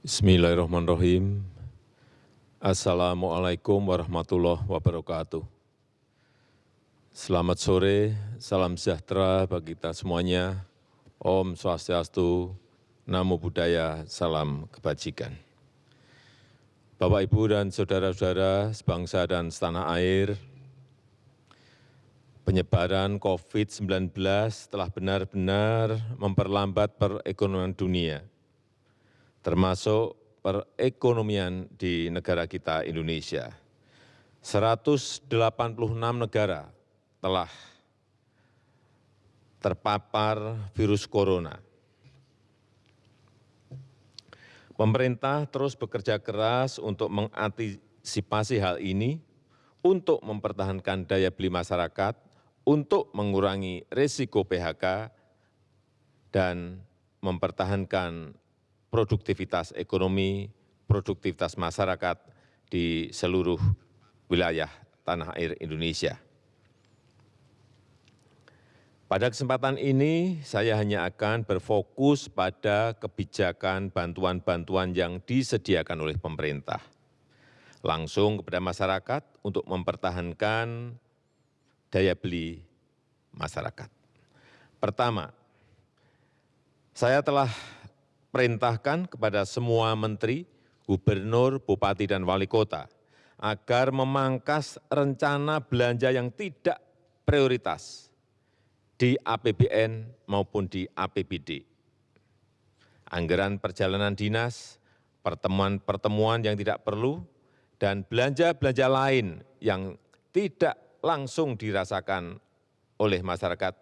Bismillahirrahmanirrahim. Assalamualaikum warahmatullahi wabarakatuh. Selamat sore, salam sejahtera bagi kita semuanya. Om Swastiastu, Namo Buddhaya, salam kebajikan. Bapak, Ibu, dan saudara-saudara sebangsa dan setanah air, penyebaran COVID-19 telah benar-benar memperlambat perekonomian dunia, termasuk perekonomian di negara kita Indonesia. 186 negara telah terpapar virus corona. Pemerintah terus bekerja keras untuk mengantisipasi hal ini, untuk mempertahankan daya beli masyarakat, untuk mengurangi risiko PHK, dan mempertahankan produktivitas ekonomi, produktivitas masyarakat di seluruh wilayah tanah air Indonesia. Pada kesempatan ini, saya hanya akan berfokus pada kebijakan bantuan-bantuan yang disediakan oleh pemerintah, langsung kepada masyarakat untuk mempertahankan daya beli masyarakat. Pertama, saya telah perintahkan kepada semua menteri, gubernur, bupati, dan wali kota agar memangkas rencana belanja yang tidak prioritas di apbn maupun di apbd anggaran perjalanan dinas pertemuan pertemuan yang tidak perlu dan belanja belanja lain yang tidak langsung dirasakan oleh masyarakat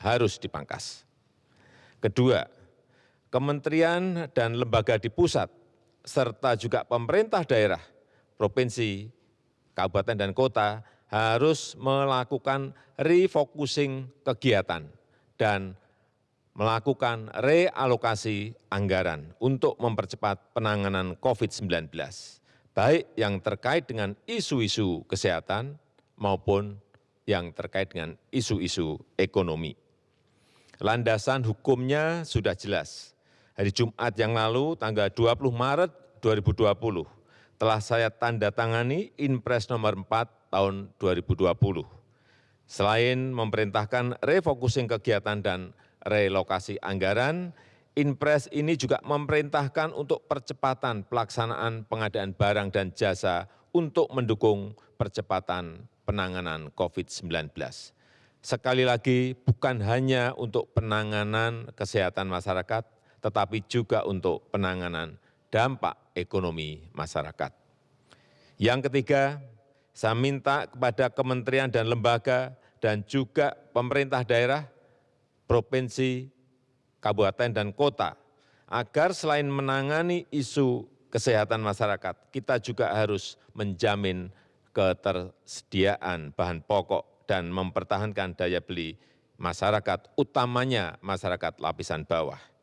harus dipangkas. Kedua, kementerian dan lembaga di pusat serta juga pemerintah daerah, provinsi, kabupaten, dan kota harus melakukan refocusing kegiatan dan melakukan realokasi anggaran untuk mempercepat penanganan COVID-19, baik yang terkait dengan isu-isu kesehatan maupun yang terkait dengan isu-isu ekonomi. Landasan hukumnya sudah jelas. Hari Jumat yang lalu, tanggal 20 Maret 2020, telah saya tanda tangani Inpres nomor 4 tahun 2020. Selain memerintahkan refocusing kegiatan dan relokasi anggaran, Inpres ini juga memerintahkan untuk percepatan pelaksanaan pengadaan barang dan jasa untuk mendukung percepatan penanganan COVID-19. Sekali lagi, bukan hanya untuk penanganan kesehatan masyarakat, tetapi juga untuk penanganan dampak ekonomi masyarakat. Yang ketiga, saya minta kepada kementerian dan lembaga dan juga pemerintah daerah, provinsi, kabupaten, dan kota, agar selain menangani isu kesehatan masyarakat, kita juga harus menjamin ketersediaan bahan pokok dan mempertahankan daya beli masyarakat, utamanya masyarakat lapisan bawah.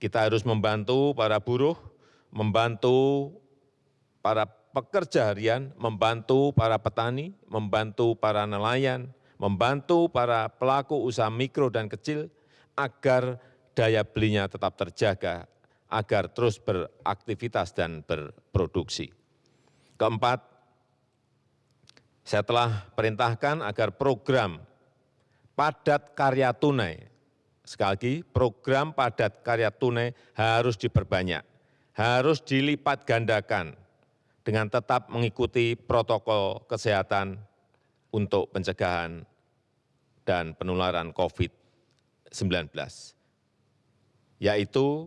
Kita harus membantu para buruh, membantu para pekerja harian, membantu para petani, membantu para nelayan, membantu para pelaku usaha mikro dan kecil agar daya belinya tetap terjaga, agar terus beraktivitas dan berproduksi. Keempat, saya telah perintahkan agar program padat karya tunai, sekali lagi program padat karya tunai harus diperbanyak, harus dilipat gandakan, dengan tetap mengikuti protokol kesehatan untuk pencegahan dan penularan COVID-19, yaitu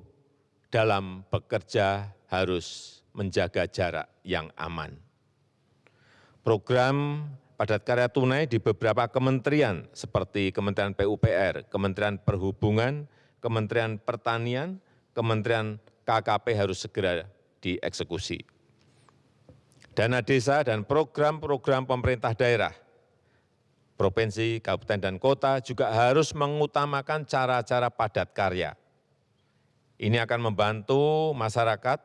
dalam bekerja harus menjaga jarak yang aman. Program padat karya tunai di beberapa kementerian seperti Kementerian PUPR, Kementerian Perhubungan, Kementerian Pertanian, Kementerian KKP harus segera dieksekusi dana desa dan program-program pemerintah daerah, provinsi, kabupaten, dan kota juga harus mengutamakan cara-cara padat karya. Ini akan membantu masyarakat,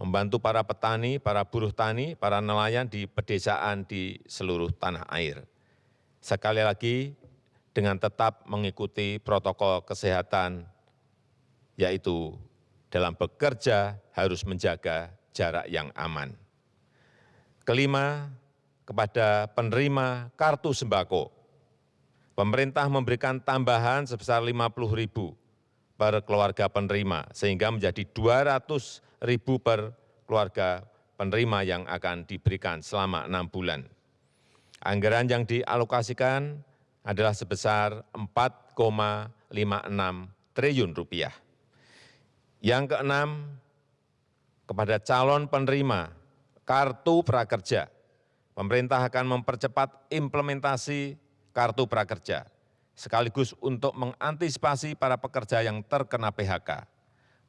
membantu para petani, para buruh tani, para nelayan di pedesaan di seluruh tanah air. Sekali lagi, dengan tetap mengikuti protokol kesehatan, yaitu dalam bekerja harus menjaga jarak yang aman. Kelima, kepada penerima kartu sembako, pemerintah memberikan tambahan sebesar 50 ribu per keluarga penerima, sehingga menjadi 200 ribu per keluarga penerima yang akan diberikan selama enam bulan. Anggaran yang dialokasikan adalah sebesar 4,56 triliun rupiah. Yang keenam, kepada calon penerima kartu prakerja, pemerintah akan mempercepat implementasi kartu prakerja, sekaligus untuk mengantisipasi para pekerja yang terkena PHK,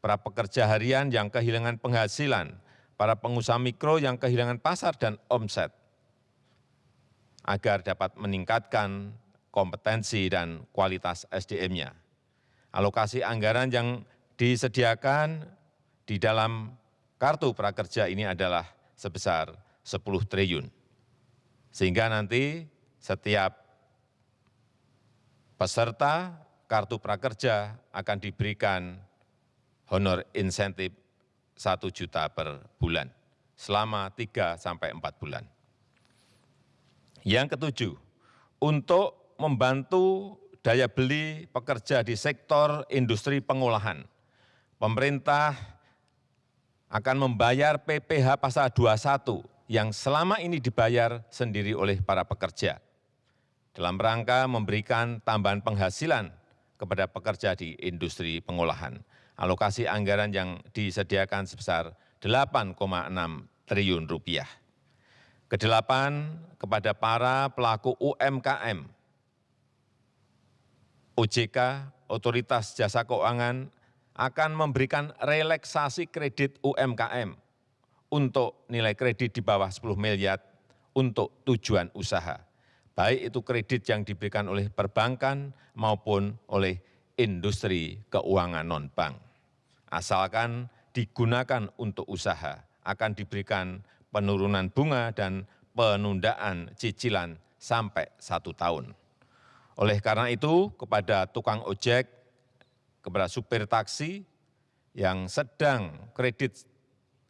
para pekerja harian yang kehilangan penghasilan, para pengusaha mikro yang kehilangan pasar dan omset, agar dapat meningkatkan kompetensi dan kualitas SDM-nya. Alokasi anggaran yang disediakan di dalam kartu prakerja ini adalah sebesar 10 triliun. Sehingga nanti setiap peserta kartu prakerja akan diberikan honor insentif 1 juta per bulan selama 3 sampai 4 bulan. Yang ketujuh, untuk membantu daya beli pekerja di sektor industri pengolahan. Pemerintah akan membayar PPh pasal 21 yang selama ini dibayar sendiri oleh para pekerja dalam rangka memberikan tambahan penghasilan kepada pekerja di industri pengolahan. Alokasi anggaran yang disediakan sebesar 8,6 triliun rupiah. Kedelapan, kepada para pelaku UMKM ojk otoritas jasa keuangan akan memberikan relaksasi kredit umkm untuk nilai kredit di bawah 10 miliar untuk tujuan usaha, baik itu kredit yang diberikan oleh perbankan maupun oleh industri keuangan non-bank. Asalkan digunakan untuk usaha, akan diberikan penurunan bunga dan penundaan cicilan sampai satu tahun. Oleh karena itu, kepada tukang ojek, kepada supir taksi yang sedang kredit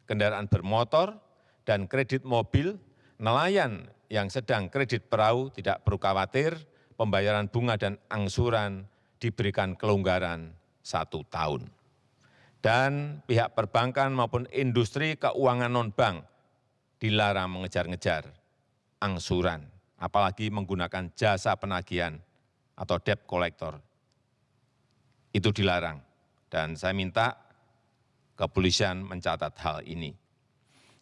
kendaraan bermotor dan kredit mobil, nelayan yang sedang kredit perahu tidak perlu khawatir, pembayaran bunga dan angsuran diberikan kelonggaran satu tahun. Dan pihak perbankan maupun industri keuangan non-bank dilarang mengejar-ngejar angsuran, apalagi menggunakan jasa penagihan atau debt collector. Itu dilarang. Dan saya minta kepolisian mencatat hal ini.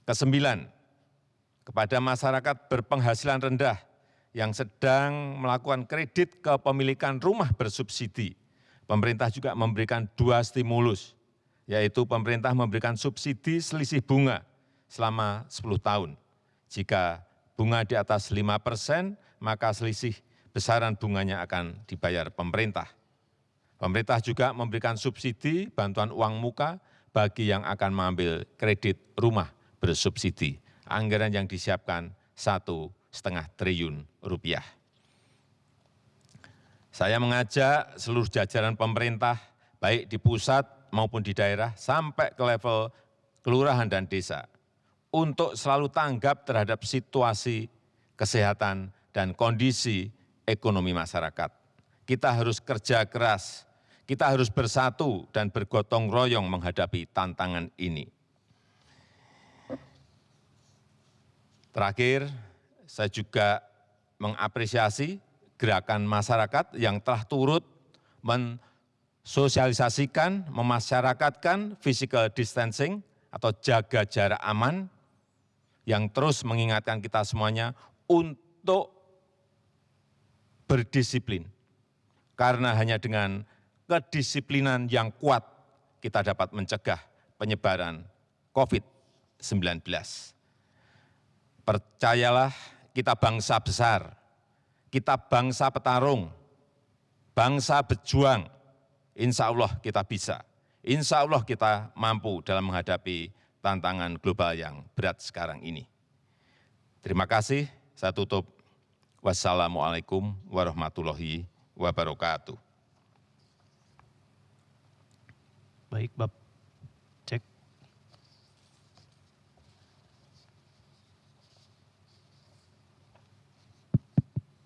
Kesembilan, kepada masyarakat berpenghasilan rendah yang sedang melakukan kredit kepemilikan rumah bersubsidi, pemerintah juga memberikan dua stimulus, yaitu pemerintah memberikan subsidi selisih bunga selama 10 tahun. Jika bunga di atas 5 persen, maka selisih besaran bunganya akan dibayar pemerintah. Pemerintah juga memberikan subsidi bantuan uang muka bagi yang akan mengambil kredit rumah bersubsidi. Anggaran yang disiapkan satu setengah triliun rupiah. Saya mengajak seluruh jajaran pemerintah, baik di pusat maupun di daerah, sampai ke level kelurahan dan desa, untuk selalu tanggap terhadap situasi kesehatan dan kondisi ekonomi masyarakat. Kita harus kerja keras, kita harus bersatu dan bergotong royong menghadapi tantangan ini. Terakhir, saya juga mengapresiasi gerakan masyarakat yang telah turut mensosialisasikan, memasyarakatkan physical distancing atau jaga jarak aman yang terus mengingatkan kita semuanya untuk berdisiplin. Karena hanya dengan kedisiplinan yang kuat kita dapat mencegah penyebaran COVID-19. Percayalah kita bangsa besar, kita bangsa petarung, bangsa berjuang, Insya Allah kita bisa. Insya Allah kita mampu dalam menghadapi tantangan global yang berat sekarang ini. Terima kasih, saya tutup. Wassalamualaikum warahmatullahi wabarakatuh. Baik, Bapak.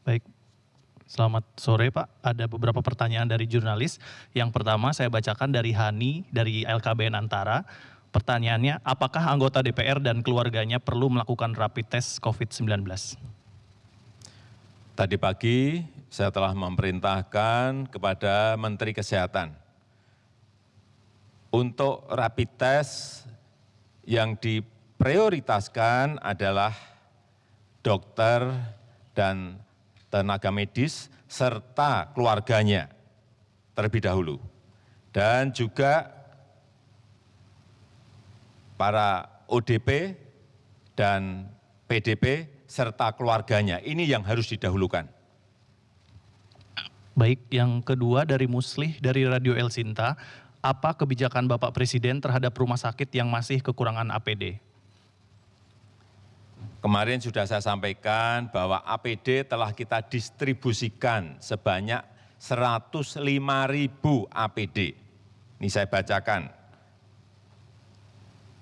Baik, selamat sore Pak. Ada beberapa pertanyaan dari jurnalis. Yang pertama saya bacakan dari Hani dari LKBN Antara. Pertanyaannya, apakah anggota DPR dan keluarganya perlu melakukan rapid test COVID-19? Tadi pagi saya telah memerintahkan kepada Menteri Kesehatan untuk rapid test yang diprioritaskan adalah dokter dan tenaga medis serta keluarganya terlebih dahulu. Dan juga para ODP dan PDP serta keluarganya. Ini yang harus didahulukan. Baik, yang kedua dari Muslih dari Radio El Sinta, apa kebijakan Bapak Presiden terhadap rumah sakit yang masih kekurangan APD? Kemarin sudah saya sampaikan bahwa APD telah kita distribusikan sebanyak 105 ribu APD. Ini saya bacakan.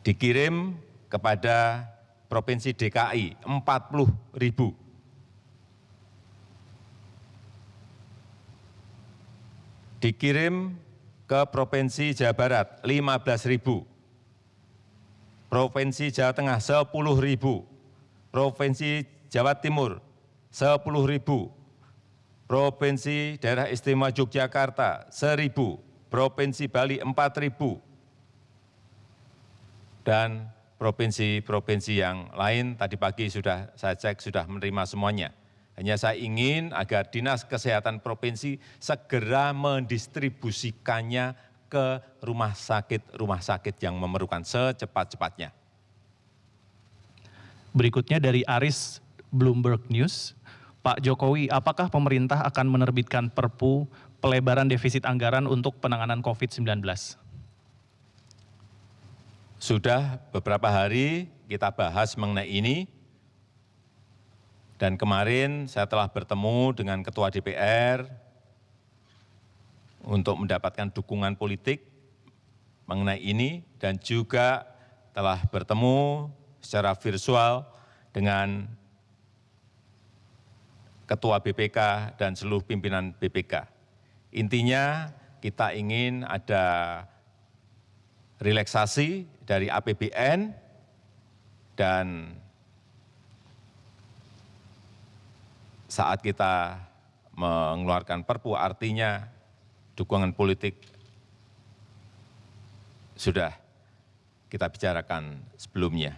Dikirim kepada Provinsi DKI 40 ribu. Dikirim ke Provinsi Jawa Barat 15 ribu. Provinsi Jawa Tengah 10 ribu. Provinsi Jawa Timur 10 ribu. Provinsi Daerah Istimewa Yogyakarta 1000, Provinsi Bali 4000, dan provinsi-provinsi yang lain tadi pagi sudah saya cek sudah menerima semuanya. Hanya saya ingin agar Dinas Kesehatan Provinsi segera mendistribusikannya ke rumah sakit-rumah sakit yang memerlukan secepat-cepatnya. Berikutnya dari Aris Bloomberg News, Pak Jokowi, apakah pemerintah akan menerbitkan perpu pelebaran defisit anggaran untuk penanganan COVID-19? Sudah beberapa hari kita bahas mengenai ini, dan kemarin saya telah bertemu dengan Ketua DPR untuk mendapatkan dukungan politik mengenai ini, dan juga telah bertemu secara virtual dengan Ketua BPK dan seluruh pimpinan BPK. Intinya kita ingin ada relaksasi dari APBN dan saat kita mengeluarkan perpu artinya dukungan politik sudah kita bicarakan sebelumnya.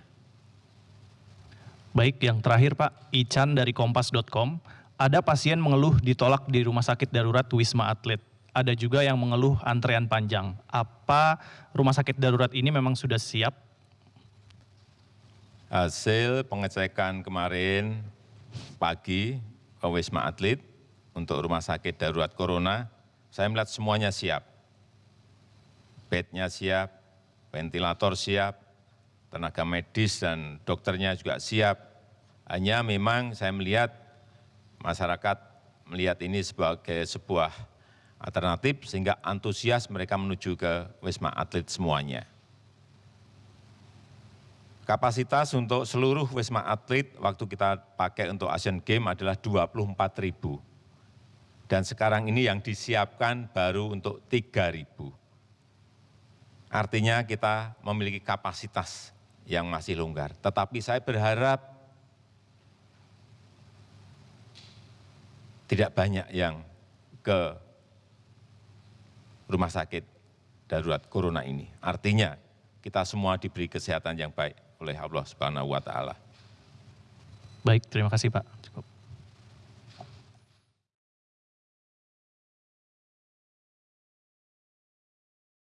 Baik, yang terakhir Pak, Ican dari kompas.com, ada pasien mengeluh ditolak di rumah sakit darurat Wisma Atlet ada juga yang mengeluh antrean panjang. Apa rumah sakit darurat ini memang sudah siap? Hasil pengecekan kemarin pagi ke Wisma Atlet untuk rumah sakit darurat corona, saya melihat semuanya siap. Bednya siap, ventilator siap, tenaga medis dan dokternya juga siap. Hanya memang saya melihat masyarakat melihat ini sebagai sebuah alternatif sehingga antusias mereka menuju ke Wisma Atlet semuanya. Kapasitas untuk seluruh Wisma Atlet waktu kita pakai untuk Asian Games adalah 24 ribu. Dan sekarang ini yang disiapkan baru untuk 3 ribu. Artinya kita memiliki kapasitas yang masih longgar. Tetapi saya berharap tidak banyak yang ke rumah sakit darurat corona ini. Artinya kita semua diberi kesehatan yang baik oleh Allah Subhanahu wa taala. Baik, terima kasih Pak.